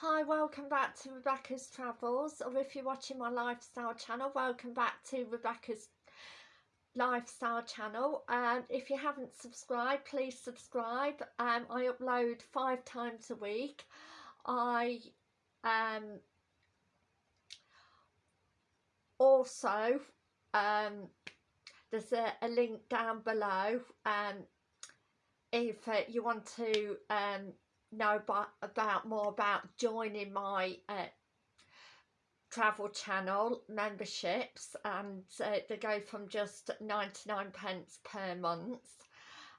Hi, welcome back to Rebecca's Travels, or if you're watching my lifestyle channel, welcome back to Rebecca's lifestyle channel. And um, if you haven't subscribed, please subscribe. Um, I upload five times a week. I um, also, um, there's a, a link down below um, if uh, you want to um, know about, about more about joining my uh, travel channel memberships and uh, they go from just 99 pence per month.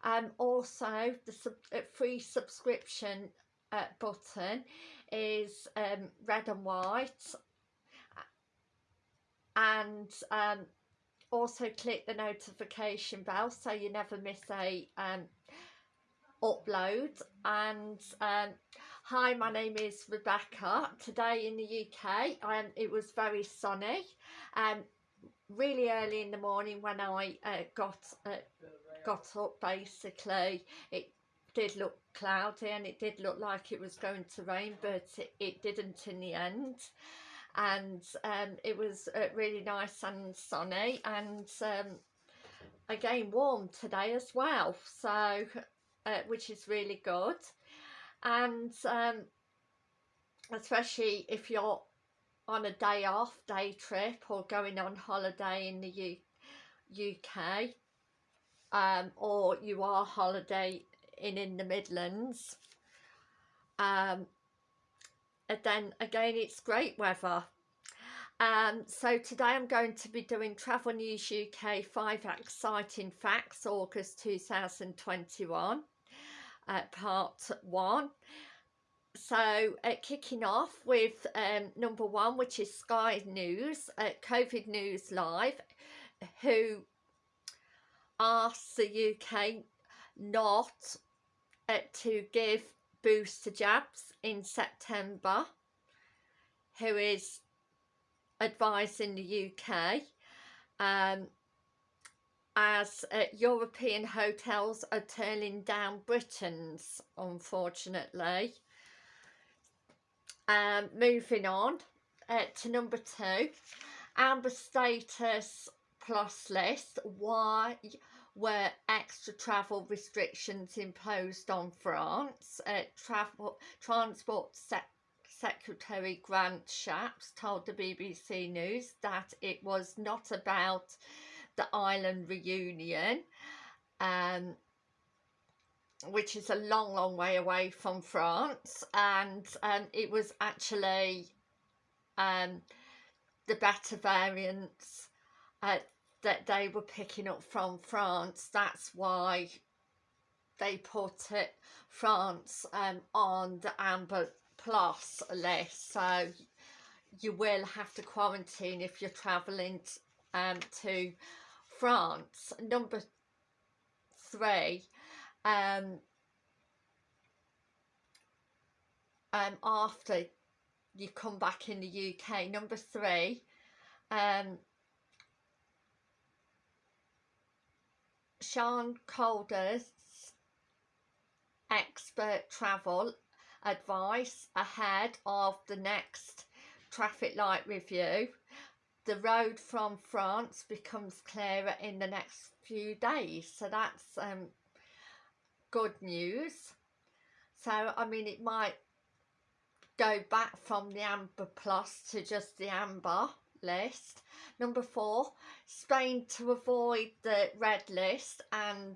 Um also the sub uh, free subscription uh, button is um red and white. And um also click the notification bell so you never miss a um upload. And um, hi my name is Rebecca. Today in the UK um, it was very sunny. Um, really early in the morning when I uh, got uh, got up basically it did look cloudy and it did look like it was going to rain but it, it didn't in the end. And um, it was uh, really nice and sunny and um, again warm today as well. So uh, which is really good. And um, especially if you're on a day off day trip or going on holiday in the U UK um, or you are holiday in in the Midlands um, and then again it's great weather um, so today I'm going to be doing Travel News UK 5 Exciting Facts August 2021 uh, part 1. So uh, kicking off with um, number one which is Sky News, uh, COVID News Live who asks the UK not uh, to give booster jabs in September who is advising the UK um, as uh, European hotels are turning down Britons, unfortunately. Um, moving on uh, to number two, Amber Status Plus list. Why were extra travel restrictions imposed on France? Uh, travel Transport sector Secretary Grant Shapps told the BBC News that it was not about the island Réunion, um, which is a long, long way away from France, and um, it was actually um, the Beta variants uh, that they were picking up from France. That's why they put it France um, on the amber plus list so you will have to quarantine if you're travelling um, to France. Number three um, um, after you come back in the UK number three um, Simon Calder's expert travel advice ahead of the next traffic light review. The road from France becomes clearer in the next few days. So that's um, good news. So, I mean, it might go back from the Amber Plus to just the Amber list. Number four, Spain to avoid the red list and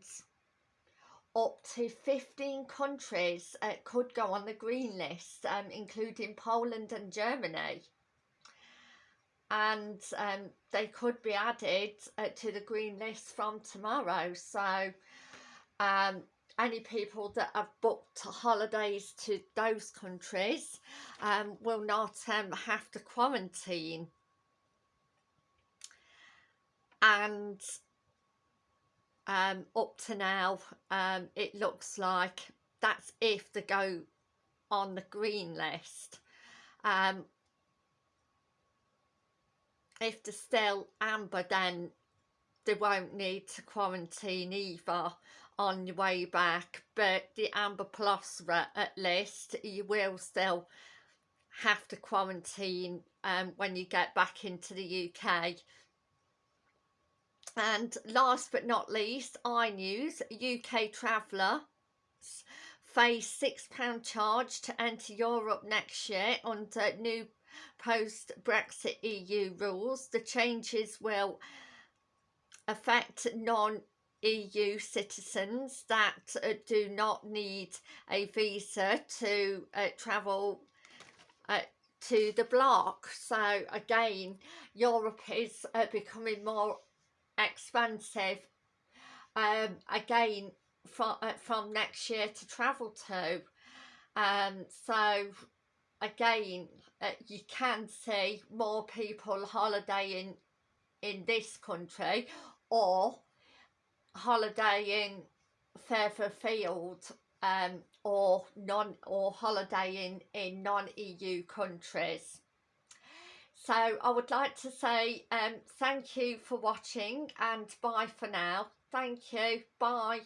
up to 15 countries uh, could go on the green list, um, including Poland and Germany. And um, they could be added uh, to the green list from tomorrow. So um, any people that have booked holidays to those countries um, will not um, have to quarantine. And um, up to now um, it looks like that's if they go on the green list um, if they're still amber then they won't need to quarantine either on your way back but the amber plus at least you will still have to quarantine um, when you get back into the UK. And last but not least, iNews, UK traveller face £6 charge to enter Europe next year under new post-Brexit EU rules. The changes will affect non-EU citizens that uh, do not need a visa to uh, travel uh, to the bloc. So again, Europe is uh, becoming more expensive um, again from, uh, from next year to travel to. Um, so again, uh, you can see more people holidaying in this country or holidaying further afield um, or non or holidaying in non-EU countries. So I would like to say um, thank you for watching and bye for now. Thank you. Bye.